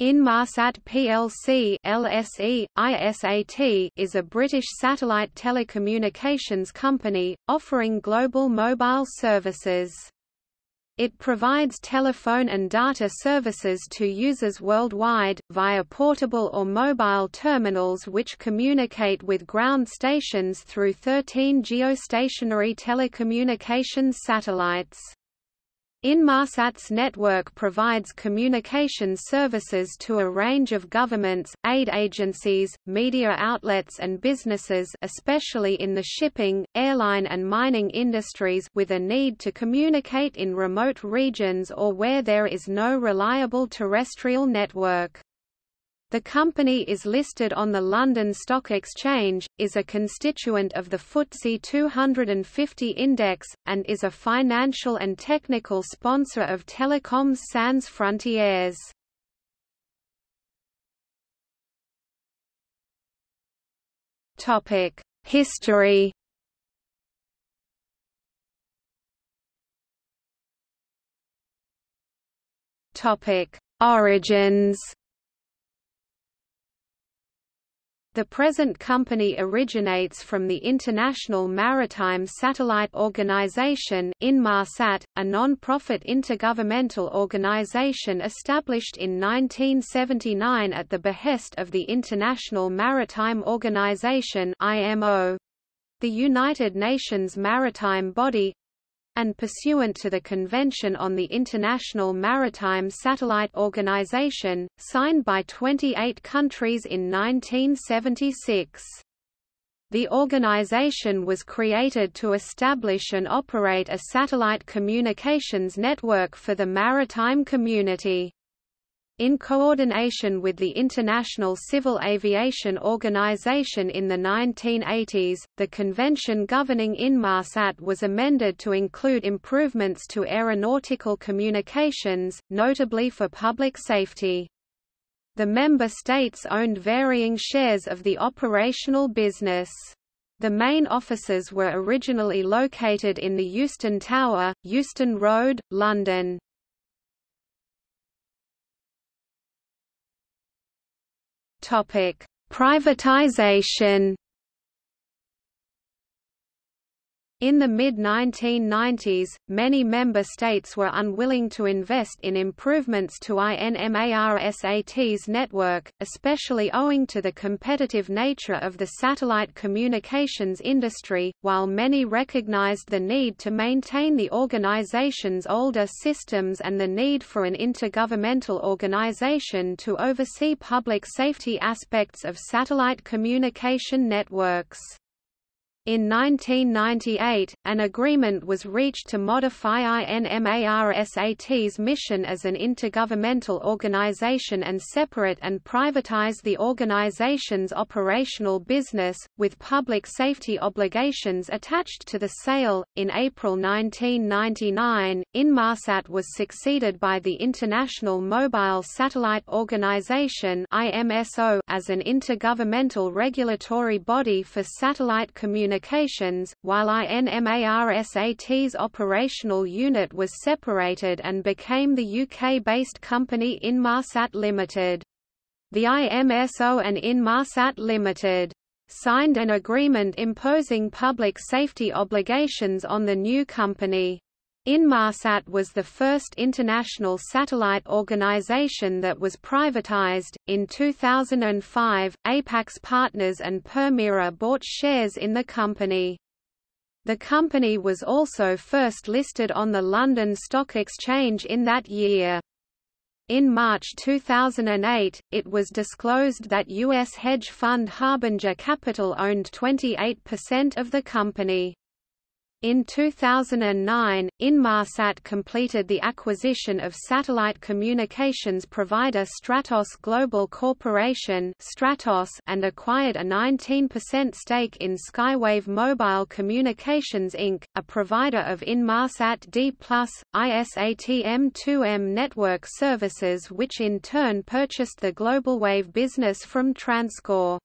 Inmarsat plc LSE, ISAT is a British satellite telecommunications company, offering global mobile services. It provides telephone and data services to users worldwide, via portable or mobile terminals which communicate with ground stations through 13 geostationary telecommunications satellites. Inmarsat's network provides communications services to a range of governments, aid agencies, media outlets and businesses especially in the shipping, airline and mining industries with a need to communicate in remote regions or where there is no reliable terrestrial network. The company is listed on the London Stock Exchange, is a constituent of the FTSE 250 index, and is a financial and technical sponsor of Telecoms Sans Frontières. History Origins The present company originates from the International Maritime Satellite Organization Inmarsat, a non-profit intergovernmental organization established in 1979 at the behest of the International Maritime Organization IMO. The United Nations maritime body, and pursuant to the Convention on the International Maritime Satellite Organization, signed by 28 countries in 1976. The organization was created to establish and operate a satellite communications network for the maritime community. In coordination with the International Civil Aviation Organization in the 1980s, the convention governing Inmarsat was amended to include improvements to aeronautical communications, notably for public safety. The member states owned varying shares of the operational business. The main offices were originally located in the Euston Tower, Euston Road, London. Privatization In the mid-1990s, many member states were unwilling to invest in improvements to INMARSAT's network, especially owing to the competitive nature of the satellite communications industry, while many recognized the need to maintain the organization's older systems and the need for an intergovernmental organization to oversee public safety aspects of satellite communication networks. In 1998, an agreement was reached to modify INMARSAT's mission as an intergovernmental organization and separate and privatize the organization's operational business, with public safety obligations attached to the sale. In April 1999, Inmarsat was succeeded by the International Mobile Satellite Organization as an intergovernmental regulatory body for satellite communications Communications, while INMARSAT's operational unit was separated and became the UK-based company Inmarsat Limited. The IMSO and Inmarsat Limited signed an agreement imposing public safety obligations on the new company. Inmarsat was the first international satellite organization that was privatized. In 2005, Apax Partners and Permira bought shares in the company. The company was also first listed on the London Stock Exchange in that year. In March 2008, it was disclosed that U.S. hedge fund Harbinger Capital owned 28% of the company. In 2009, Inmarsat completed the acquisition of satellite communications provider Stratos Global Corporation Stratos and acquired a 19% stake in Skywave Mobile Communications Inc., a provider of Inmarsat D+, ISAT-M2M network services which in turn purchased the GlobalWave business from TransCore.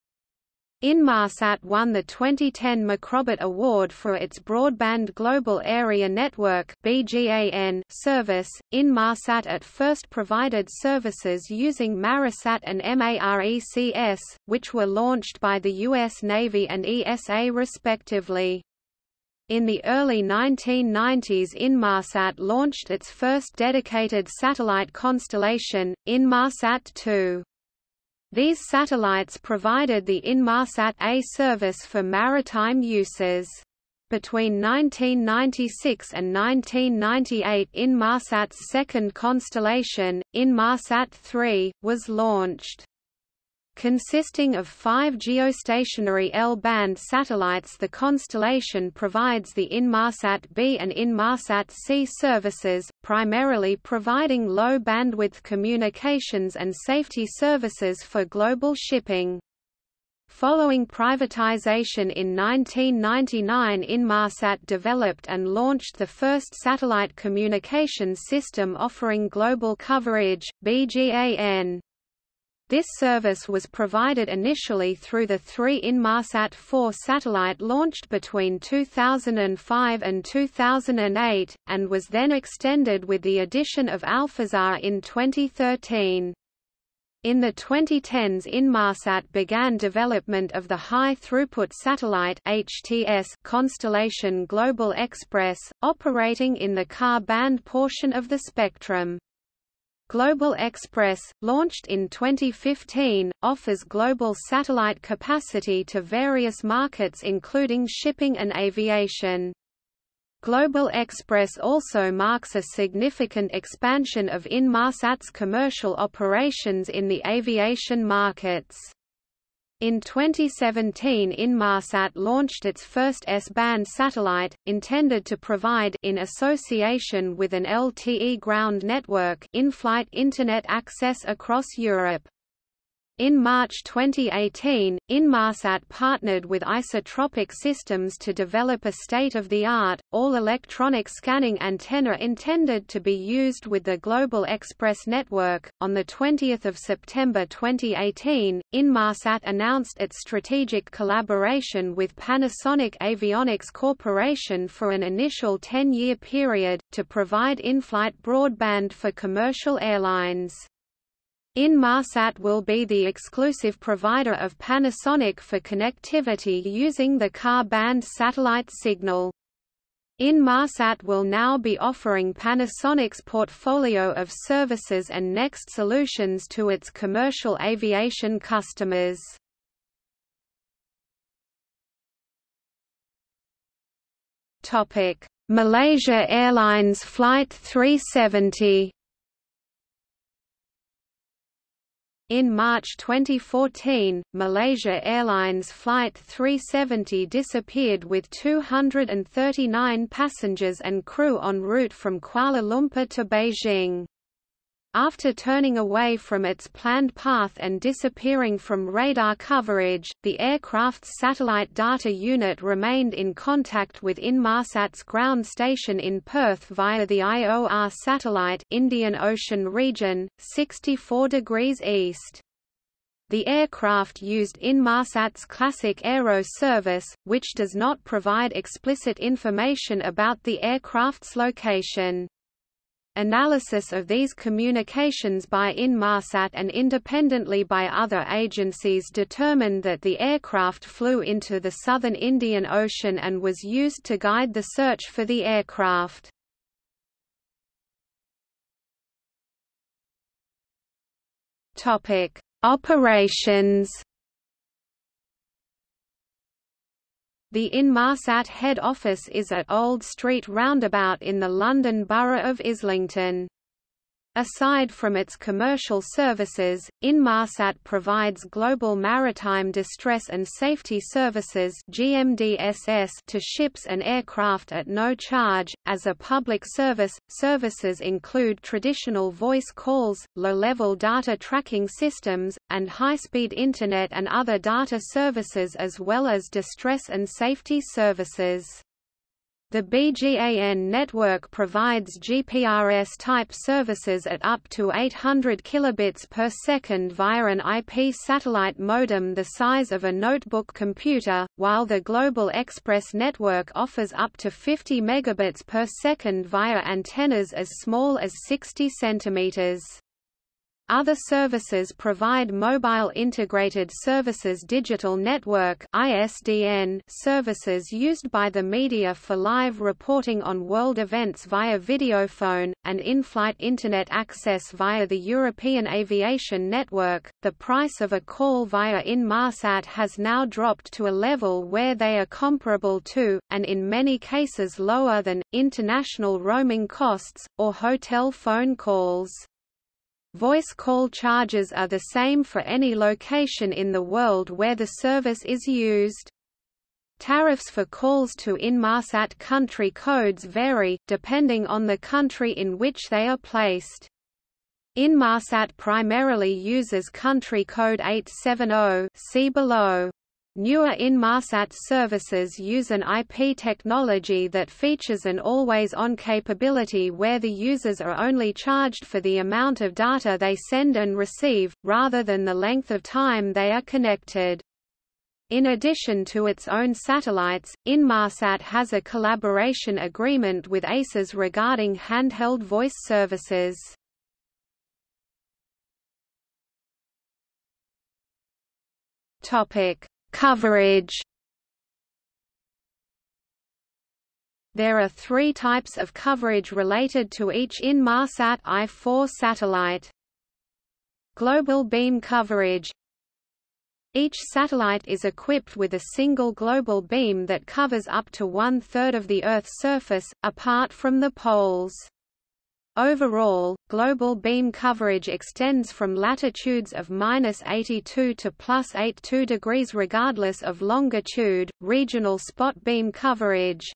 Inmarsat won the 2010 MacRobert Award for its Broadband Global Area Network (BGAN) service. Inmarsat at first provided services using Marisat and MARECS, which were launched by the US Navy and ESA respectively. In the early 1990s Inmarsat launched its first dedicated satellite constellation, Inmarsat 2. These satellites provided the Inmarsat A service for maritime uses. Between 1996 and 1998 Inmarsat's second constellation, Inmarsat 3, was launched. Consisting of five geostationary L-band satellites the constellation provides the Inmarsat B and Inmarsat C services, primarily providing low-bandwidth communications and safety services for global shipping. Following privatization in 1999 Inmarsat developed and launched the first satellite communication system offering global coverage, BGAN. This service was provided initially through the three Inmarsat 4 satellite launched between 2005 and 2008, and was then extended with the addition of Alphasat in 2013. In the 2010s Inmarsat began development of the high-throughput satellite HTS constellation Global Express, operating in the Ka-band portion of the spectrum. Global Express, launched in 2015, offers global satellite capacity to various markets including shipping and aviation. Global Express also marks a significant expansion of Inmarsat's commercial operations in the aviation markets. In 2017 Inmarsat launched its first S-band satellite, intended to provide in association with an LTE ground network in-flight Internet access across Europe. In March 2018, Inmarsat partnered with Isotropic Systems to develop a state-of-the-art, all-electronic scanning antenna intended to be used with the Global Express network. On the 20th of September 2018, Inmarsat announced its strategic collaboration with Panasonic Avionics Corporation for an initial 10-year period to provide in-flight broadband for commercial airlines. Inmarsat will be the exclusive provider of Panasonic for connectivity using the Ka-band satellite signal. Inmarsat will now be offering Panasonic's portfolio of services and next solutions to its commercial aviation customers. Malaysia Airlines Flight 370 In March 2014, Malaysia Airlines Flight 370 disappeared with 239 passengers and crew en route from Kuala Lumpur to Beijing. After turning away from its planned path and disappearing from radar coverage, the aircraft's satellite data unit remained in contact with Inmarsat's ground station in Perth via the IOR satellite Indian Ocean region, 64 degrees east. The aircraft used Inmarsat's classic Aero service, which does not provide explicit information about the aircraft's location. Analysis of these communications by Inmarsat and independently by other agencies determined that the aircraft flew into the southern Indian Ocean and was used to guide the search for the aircraft. Operations The Inmarsat head office is at Old Street Roundabout in the London Borough of Islington. Aside from its commercial services, Inmarsat provides global maritime distress and safety services (GMDSS) to ships and aircraft at no charge. As a public service, services include traditional voice calls, low-level data tracking systems, and high-speed internet and other data services as well as distress and safety services. The BGAN network provides GPRS-type services at up to 800 kilobits per second via an IP satellite modem the size of a notebook computer, while the Global Express network offers up to 50 megabits per second via antennas as small as 60 centimeters. Other services provide Mobile Integrated Services Digital Network (ISDN) services used by the media for live reporting on world events via videophone and in-flight internet access via the European Aviation Network. The price of a call via Inmarsat has now dropped to a level where they are comparable to and in many cases lower than international roaming costs or hotel phone calls. Voice call charges are the same for any location in the world where the service is used. Tariffs for calls to Inmarsat country codes vary, depending on the country in which they are placed. Inmarsat primarily uses country code 870 see below. Newer Inmarsat services use an IP technology that features an always-on capability where the users are only charged for the amount of data they send and receive, rather than the length of time they are connected. In addition to its own satellites, Inmarsat has a collaboration agreement with ACES regarding handheld voice services. Topic Coverage There are three types of coverage related to each Inmarsat I-4 satellite. Global beam coverage Each satellite is equipped with a single global beam that covers up to one-third of the Earth's surface, apart from the poles. Overall, global beam coverage extends from latitudes of minus 82 to plus 82 degrees regardless of longitude. Regional spot beam coverage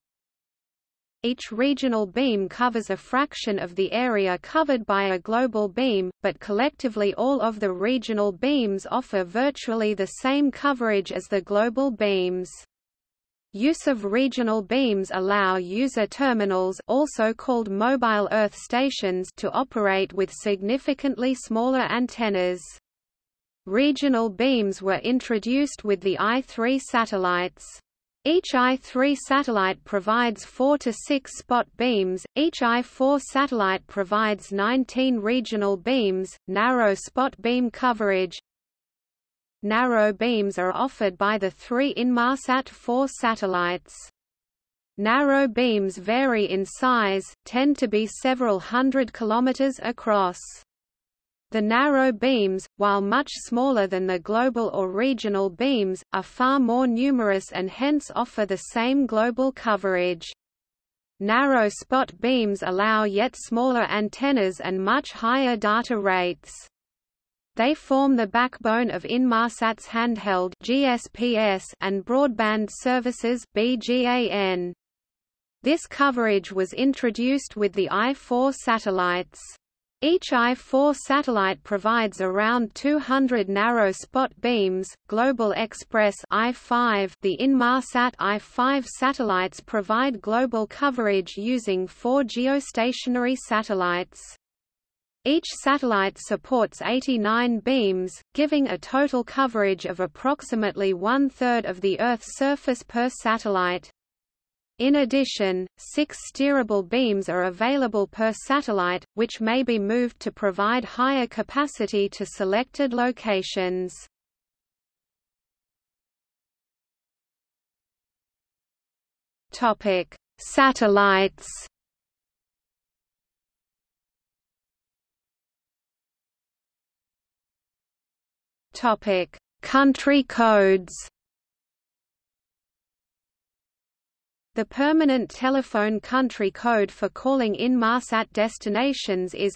Each regional beam covers a fraction of the area covered by a global beam, but collectively all of the regional beams offer virtually the same coverage as the global beams. Use of regional beams allow user terminals also called mobile earth stations to operate with significantly smaller antennas. Regional beams were introduced with the I-3 satellites. Each I-3 satellite provides 4 to 6 spot beams, each I-4 satellite provides 19 regional beams, narrow spot beam coverage, Narrow beams are offered by the three Inmarsat 4 satellites. Narrow beams vary in size, tend to be several hundred kilometers across. The narrow beams, while much smaller than the global or regional beams, are far more numerous and hence offer the same global coverage. Narrow spot beams allow yet smaller antennas and much higher data rates. They form the backbone of Inmarsat's handheld GSPS and broadband services BGAN. This coverage was introduced with the I-4 satellites. Each I-4 satellite provides around 200 narrow spot beams. Global Express I-5, the Inmarsat I-5 satellites provide global coverage using four geostationary satellites. Each satellite supports 89 beams, giving a total coverage of approximately one-third of the Earth's surface per satellite. In addition, six steerable beams are available per satellite, which may be moved to provide higher capacity to selected locations. Satellites Topic: Country codes. The permanent telephone country code for calling in Inmarsat destinations is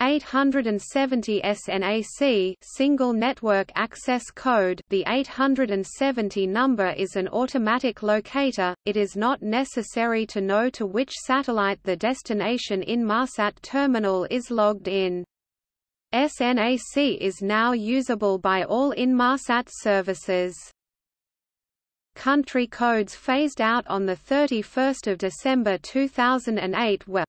870 SNAC single network access code. The 870 number is an automatic locator. It is not necessary to know to which satellite the destination Inmarsat terminal is logged in SNAC is now usable by all Inmarsat services. country codes phased out on 31 December 2008 were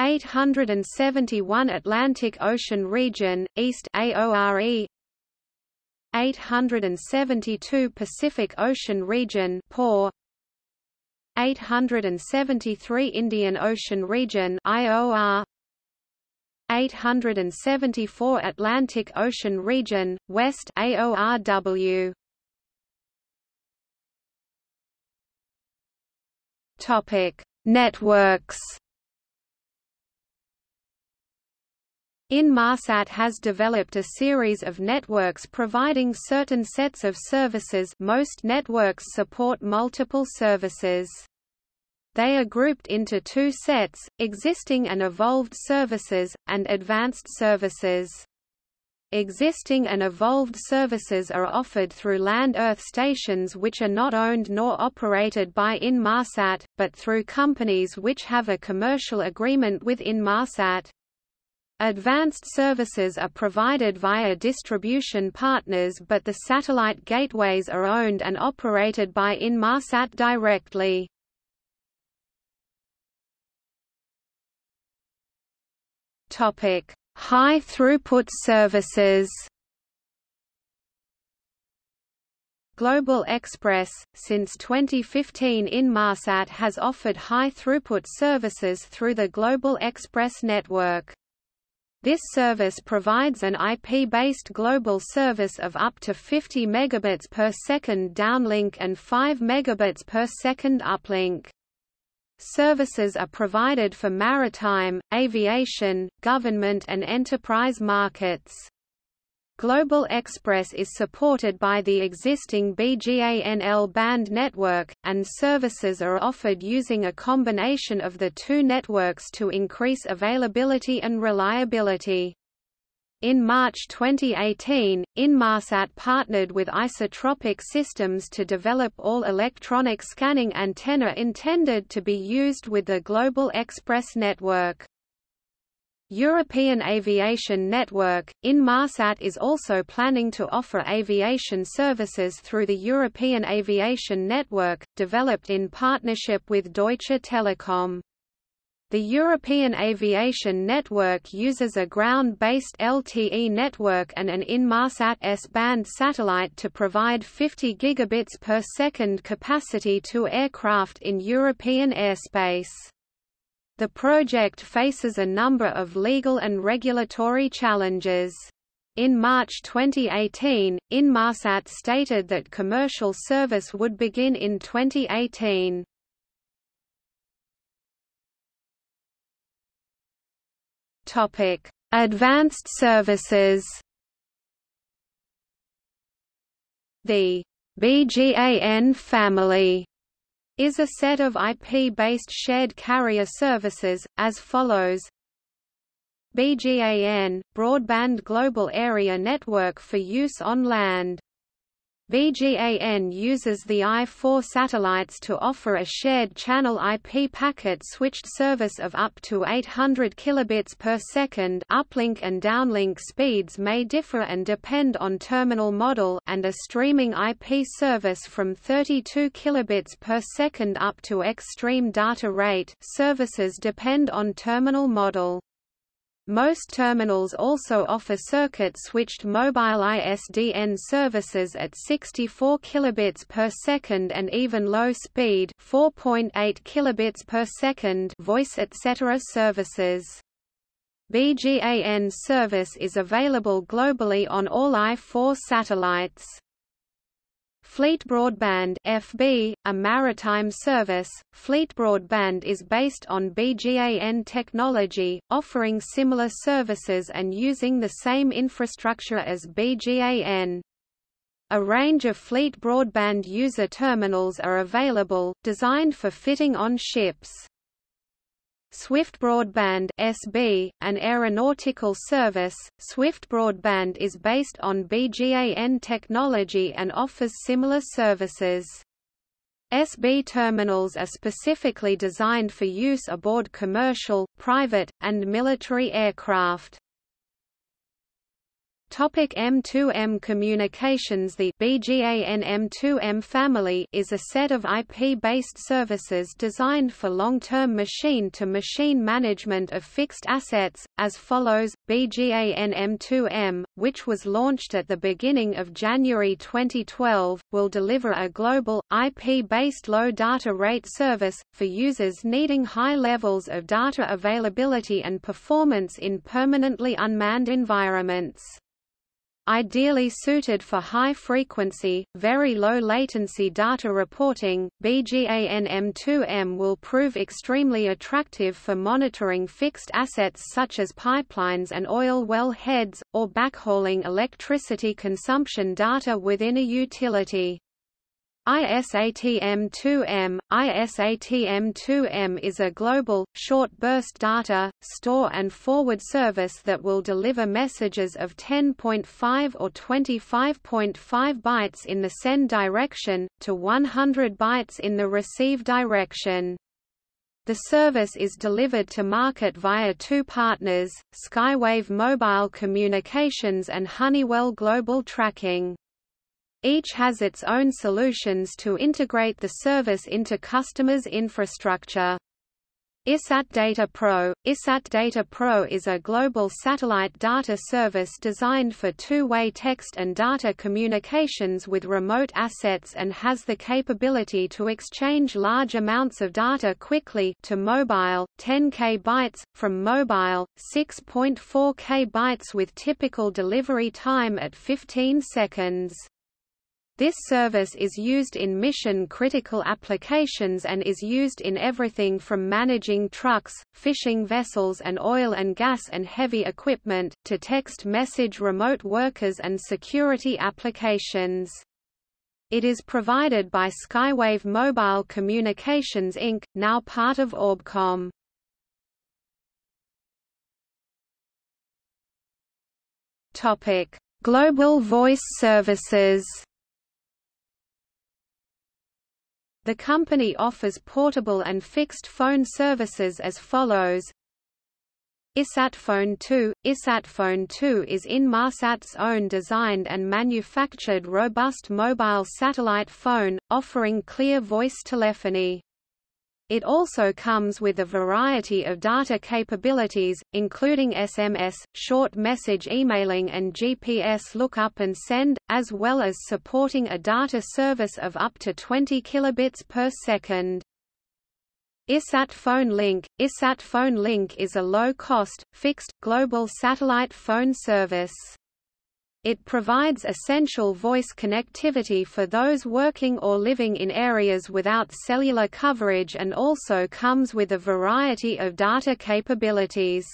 871 Atlantic Ocean Region, East AORE 872 Pacific Ocean Region POR 873 Indian Ocean Region IOR 874 Atlantic Ocean Region West AORW Topic Networks. Inmarsat has developed a series of networks providing certain sets of services. Most networks support multiple services. They are grouped into two sets, existing and evolved services, and advanced services. Existing and evolved services are offered through land Earth stations which are not owned nor operated by Inmarsat, but through companies which have a commercial agreement with Inmarsat. Advanced services are provided via distribution partners but the satellite gateways are owned and operated by Inmarsat directly. Topic: High throughput services. Global Express, since 2015 Inmarsat has offered high throughput services through the Global Express network. This service provides an IP-based global service of up to 50 megabits per second downlink and 5 megabits per second uplink. Services are provided for maritime, aviation, government and enterprise markets. Global Express is supported by the existing BGAN L-band network, and services are offered using a combination of the two networks to increase availability and reliability. In March 2018, Inmarsat partnered with Isotropic Systems to develop all electronic scanning antenna intended to be used with the Global Express network. European Aviation Network, Inmarsat is also planning to offer aviation services through the European Aviation Network, developed in partnership with Deutsche Telekom. The European Aviation Network uses a ground-based LTE network and an Inmarsat S-band satellite to provide 50 gigabits per second capacity to aircraft in European airspace. The project faces a number of legal and regulatory challenges. In March 2018, Inmarsat stated that commercial service would begin in 2018. Topic: Advanced services. The BGAN family is a set of IP-based shared carrier services, as follows BGAN – Broadband Global Area Network for use on land BGAN uses the I-4 satellites to offer a shared channel IP packet switched service of up to 800 kilobits per second uplink and downlink speeds may differ and depend on terminal model and a streaming IP service from 32 kilobits per second up to extreme data rate services depend on terminal model. Most terminals also offer circuit-switched mobile ISDN services at 64 kilobits per second and even low-speed 4.8 kilobits per second voice etc. services. BGAN service is available globally on all I-4 satellites. Fleet Broadband FB, a maritime service, Fleet Broadband is based on BGAN technology, offering similar services and using the same infrastructure as BGAN. A range of fleet broadband user terminals are available, designed for fitting on ships. Swift Broadband SB, an aeronautical service, Swift Broadband is based on BGAN technology and offers similar services. SB terminals are specifically designed for use aboard commercial, private, and military aircraft. Topic M2M communications The BGAN M2M family is a set of IP-based services designed for long-term machine-to-machine management of fixed assets, as follows, BGAN M2M, which was launched at the beginning of January 2012, will deliver a global, IP-based low data rate service, for users needing high levels of data availability and performance in permanently unmanned environments. Ideally suited for high-frequency, very low-latency data reporting, BGAN M2M will prove extremely attractive for monitoring fixed assets such as pipelines and oil well heads, or backhauling electricity consumption data within a utility. ISATM2M ISATM2M is a global, short-burst data, store and forward service that will deliver messages of 10.5 or 25.5 bytes in the send direction, to 100 bytes in the receive direction. The service is delivered to market via two partners, Skywave Mobile Communications and Honeywell Global Tracking. Each has its own solutions to integrate the service into customers' infrastructure. ISAT Data Pro ISAT Data Pro is a global satellite data service designed for two-way text and data communications with remote assets and has the capability to exchange large amounts of data quickly to mobile, 10 k bytes, from mobile, 6.4 k bytes with typical delivery time at 15 seconds. This service is used in mission-critical applications and is used in everything from managing trucks, fishing vessels and oil and gas and heavy equipment, to text message remote workers and security applications. It is provided by Skywave Mobile Communications Inc., now part of Orbcomm. Global Voice Services The company offers portable and fixed phone services as follows. ISATphone 2 ISATphone 2 is Inmarsat's own designed and manufactured robust mobile satellite phone, offering clear voice telephony. It also comes with a variety of data capabilities, including SMS, short message emailing and GPS lookup and send, as well as supporting a data service of up to 20 kilobits per second. ISAT Phone Link ISAT Phone Link is a low-cost, fixed, global satellite phone service. It provides essential voice connectivity for those working or living in areas without cellular coverage and also comes with a variety of data capabilities.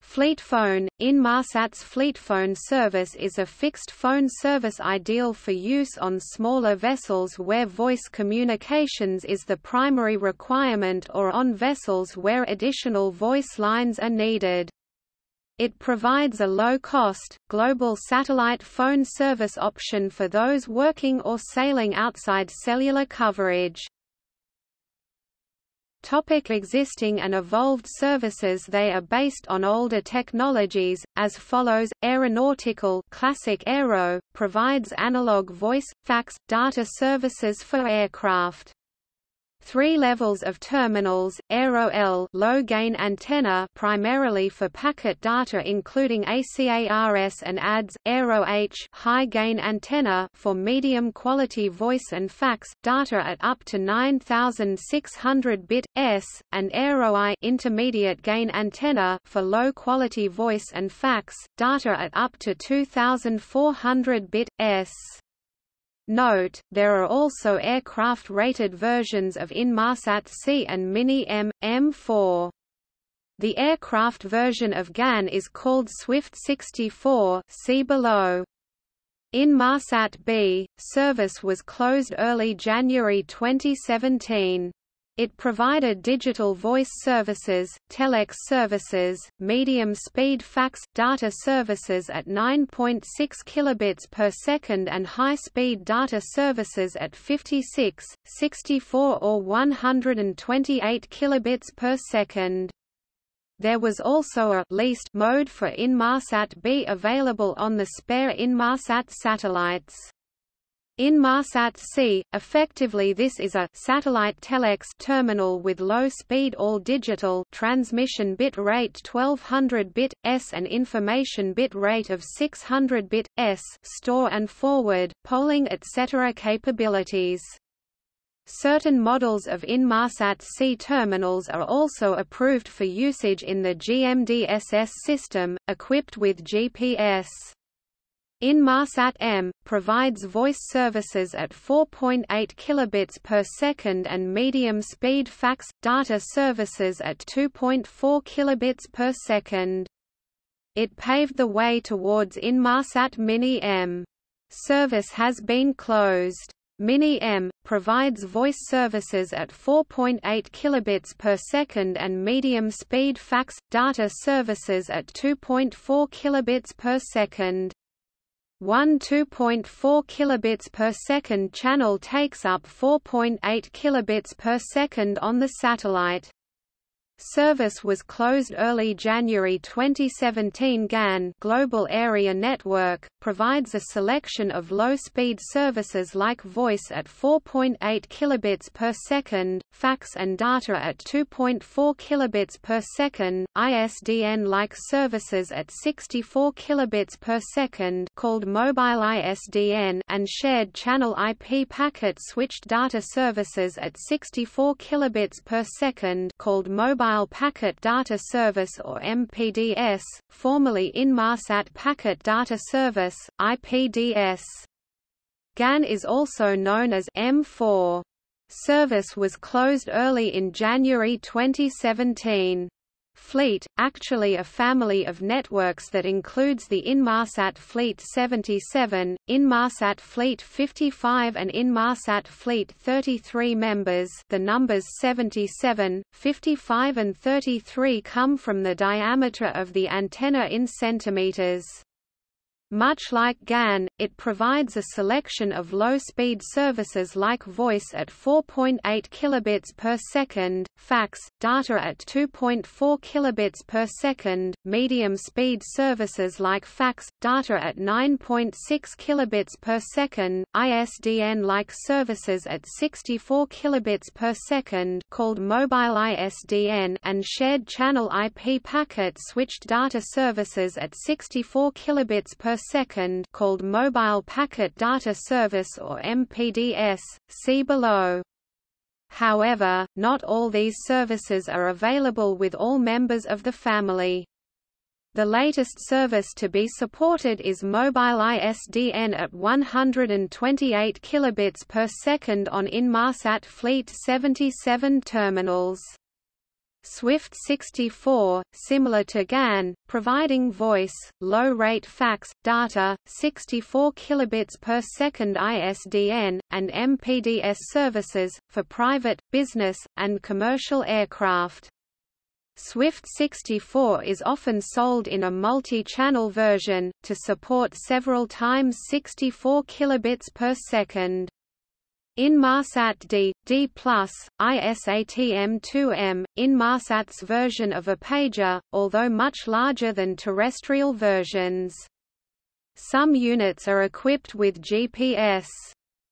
Fleet Phone Inmarsat's Fleet Phone service is a fixed phone service ideal for use on smaller vessels where voice communications is the primary requirement or on vessels where additional voice lines are needed. It provides a low-cost, global satellite phone service option for those working or sailing outside cellular coverage. Topic existing and evolved services They are based on older technologies, as follows, Aeronautical Classic Aero, provides analog voice, fax, data services for aircraft. Three levels of terminals, Aero-L low-gain antenna primarily for packet data including ACARS and ADS, Aero-H high-gain antenna for medium-quality voice and fax, data at up to 9600 bit, s, and Aero-I intermediate-gain antenna for low-quality voice and fax, data at up to 2400 bit, s. Note, there are also aircraft-rated versions of Inmarsat C and Mini M, M4. The aircraft version of GAN is called Swift 64 see below. Inmarsat B, service was closed early January 2017. It provided digital voice services, telex services, medium-speed fax, data services at 9.6 kilobits per second and high-speed data services at 56, 64 or 128 kilobits per second. There was also a leased mode for Inmarsat B available on the spare Inmarsat satellites. Inmarsat C, effectively this is a satellite telex terminal with low-speed all-digital transmission bit rate 1200 bit s and information bit rate of 600 bit s store and forward, polling etc. capabilities. Certain models of Inmarsat C terminals are also approved for usage in the GMDSS system, equipped with GPS. Inmarsat M provides voice services at 4.8 kilobits per second and medium-speed fax data services at 2.4 kilobits per second. It paved the way towards Inmarsat Mini M. Service has been closed. Mini M provides voice services at 4.8 kilobits per second and medium-speed fax data services at 2.4 kilobits per second. One 2.4 kilobits per second channel takes up 4.8 kilobits per second on the satellite. Service was closed early January 2017 GAN Global Area Network, provides a selection of low-speed services like voice at 4.8 kilobits per second, fax and data at 2.4 kilobits per second, ISDN-like services at 64 kilobits per second called mobile ISDN and shared channel IP packet switched data services at 64 kilobits per second called mobile Mobile Packet Data Service or MPDS, formerly Inmarsat Packet Data Service, IPDS. GAN is also known as M4. Service was closed early in January 2017. Fleet, actually a family of networks that includes the Inmarsat Fleet 77, Inmarsat Fleet 55 and Inmarsat Fleet 33 members the numbers 77, 55 and 33 come from the diameter of the antenna in centimeters. Much like GAN, it provides a selection of low-speed services like voice at 4.8 kilobits per second, fax, data at 2.4 kilobits per second, medium-speed services like fax, data at 9.6 kilobits per second, ISDN-like services at 64 kilobits per second called mobile ISDN and shared channel IP packet switched data services at 64 kilobits per second called Mobile Packet Data Service or MPDS, see below. However, not all these services are available with all members of the family. The latest service to be supported is Mobile ISDN at 128 kilobits per second on Inmarsat Fleet 77 terminals. Swift 64, similar to GAN, providing voice, low-rate fax, data, 64 kilobits per second ISDN, and MPDS services, for private, business, and commercial aircraft. Swift 64 is often sold in a multi-channel version, to support several times 64 kilobits per second. Inmarsat D, D+, ISATM2M, Inmarsat's version of a pager, although much larger than terrestrial versions. Some units are equipped with GPS.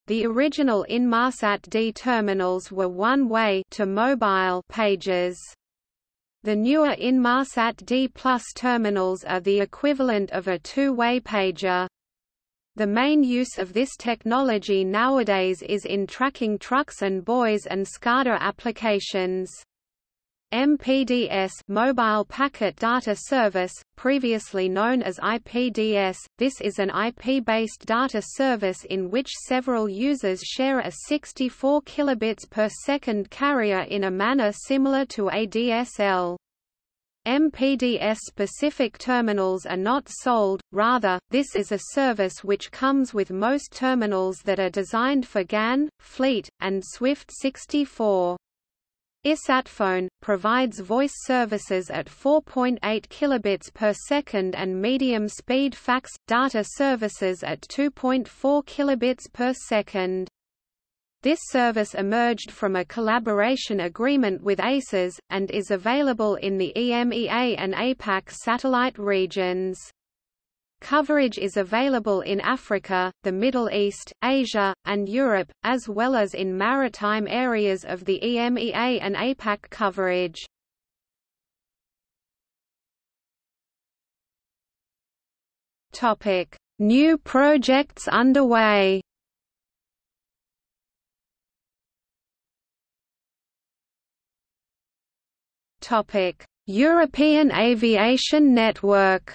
The original Inmarsat D terminals were one-way to mobile pages. The newer Inmarsat D Plus terminals are the equivalent of a two-way pager. The main use of this technology nowadays is in tracking trucks and buoys and SCADA applications. MPDS Mobile Packet Data Service, previously known as IPDS, this is an IP-based data service in which several users share a 64 kilobits per second carrier in a manner similar to ADSL. MPDS-specific terminals are not sold, rather, this is a service which comes with most terminals that are designed for GAN, Fleet, and Swift 64. ISATphone, provides voice services at 4.8 kilobits per second and medium-speed fax, data services at 2.4 kilobits per second. This service emerged from a collaboration agreement with ACES, and is available in the EMEA and APAC satellite regions. Coverage is available in Africa, the Middle East, Asia, and Europe, as well as in maritime areas of the EMEA and APAC coverage. New projects underway European Aviation Network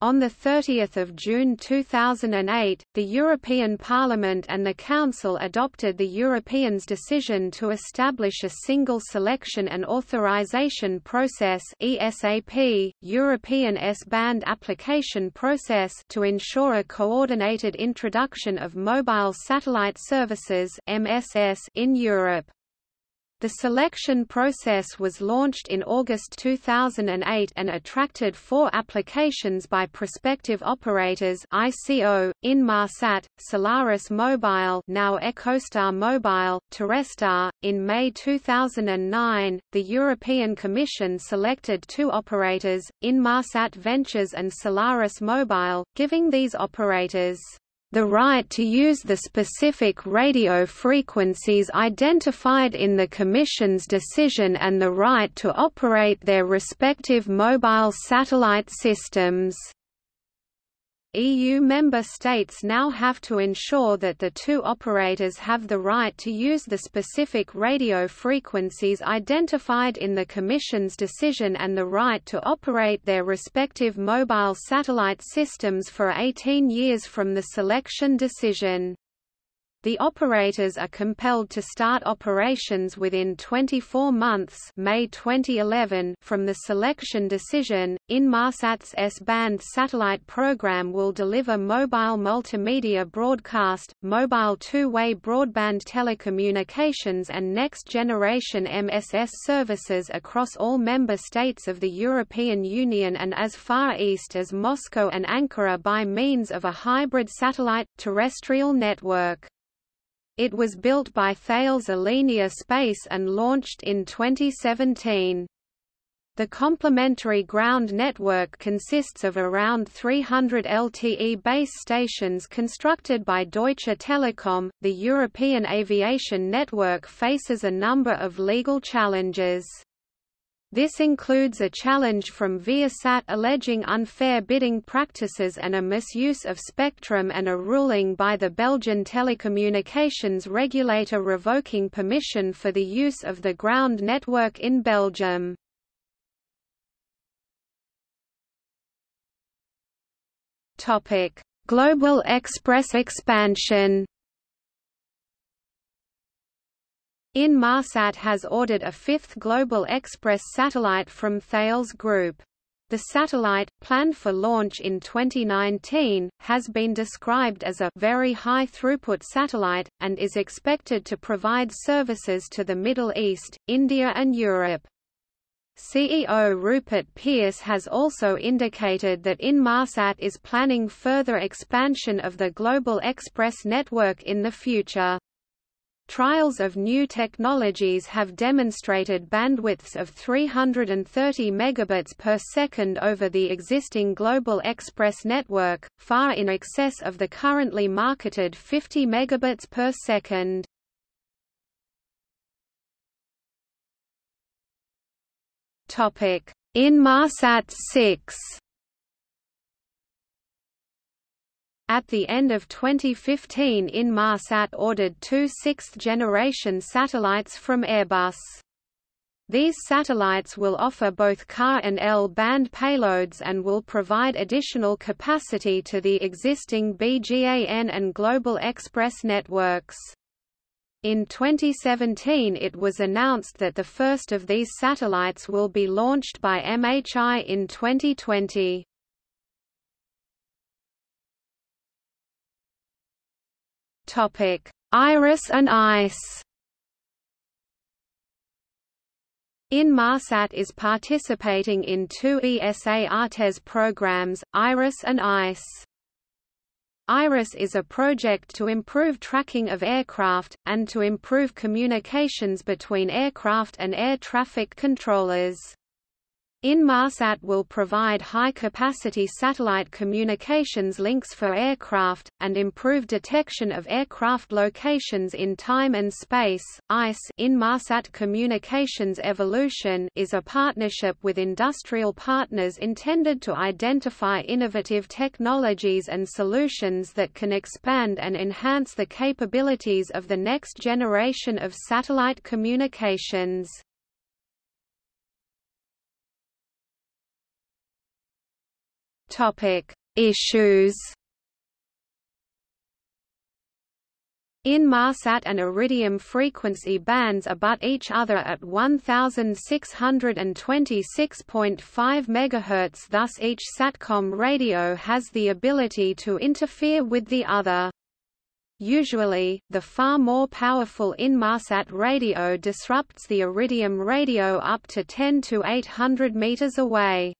On 30 June 2008, the European Parliament and the Council adopted the Europeans' decision to establish a single selection and authorization process ESAP, European S-band application process to ensure a coordinated introduction of mobile satellite services MSS in Europe. The selection process was launched in August 2008 and attracted four applications by prospective operators ICO, Inmarsat, Solaris Mobile now EchoStar Mobile, Terrestar. In May 2009, the European Commission selected two operators, Inmarsat Ventures and Solaris Mobile, giving these operators the right to use the specific radio frequencies identified in the Commission's decision and the right to operate their respective mobile satellite systems. EU member states now have to ensure that the two operators have the right to use the specific radio frequencies identified in the Commission's decision and the right to operate their respective mobile satellite systems for 18 years from the selection decision. The operators are compelled to start operations within 24 months May 2011 from the selection decision. Inmarsat's S-band satellite program will deliver mobile multimedia broadcast, mobile two-way broadband telecommunications and next-generation MSS services across all member states of the European Union and as far east as Moscow and Ankara by means of a hybrid satellite-terrestrial network. It was built by Thales Alenia Space and launched in 2017. The complementary ground network consists of around 300 LTE base stations constructed by Deutsche Telekom. The European aviation network faces a number of legal challenges. This includes a challenge from Viasat alleging unfair bidding practices and a misuse of spectrum and a ruling by the Belgian telecommunications regulator revoking permission for the use of the ground network in Belgium. Global Express expansion Inmarsat has ordered a fifth Global Express satellite from Thales Group. The satellite, planned for launch in 2019, has been described as a very high-throughput satellite, and is expected to provide services to the Middle East, India and Europe. CEO Rupert Pearce has also indicated that Inmarsat is planning further expansion of the Global Express network in the future. Trials of new technologies have demonstrated bandwidths of 330 megabits per second over the existing Global Express network, far in excess of the currently marketed 50 megabits per second. Topic: Inmarsat 6 At the end of 2015 Inmarsat ordered two sixth-generation satellites from Airbus. These satellites will offer both Ka and L-band payloads and will provide additional capacity to the existing BGAN and Global Express networks. In 2017 it was announced that the first of these satellites will be launched by MHI in 2020. Topic: Iris and ICE. Inmarsat is participating in two ESA Artes programs, IRIS and ICE. IRIS is a project to improve tracking of aircraft, and to improve communications between aircraft and air traffic controllers. Inmarsat will provide high-capacity satellite communications links for aircraft, and improve detection of aircraft locations in time and space. ICE Inmarsat Communications Evolution is a partnership with industrial partners intended to identify innovative technologies and solutions that can expand and enhance the capabilities of the next generation of satellite communications. Topic: Issues. Inmarsat and Iridium frequency bands abut each other at 1626.5 MHz thus each SATCOM radio has the ability to interfere with the other. Usually, the far more powerful Inmarsat radio disrupts the Iridium radio up to 10 to 800 meters away.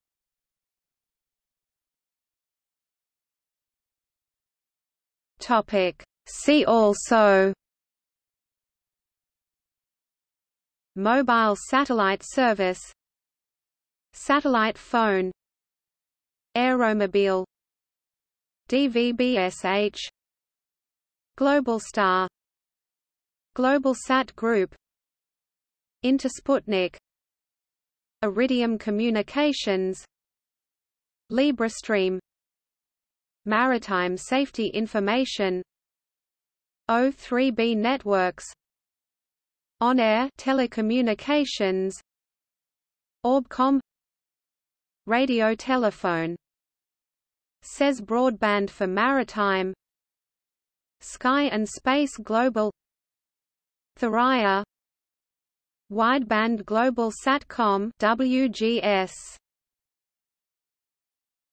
Topic. See also Mobile satellite service Satellite phone Aeromobile DVB-SH Globalstar Globalsat Group Intersputnik Iridium Communications LibreStream Maritime Safety Information. O3B Networks. On-air telecommunications. Orbcomm Radio telephone. SES broadband for maritime. Sky and Space Global. Thuraya Wideband Global Satcom WGS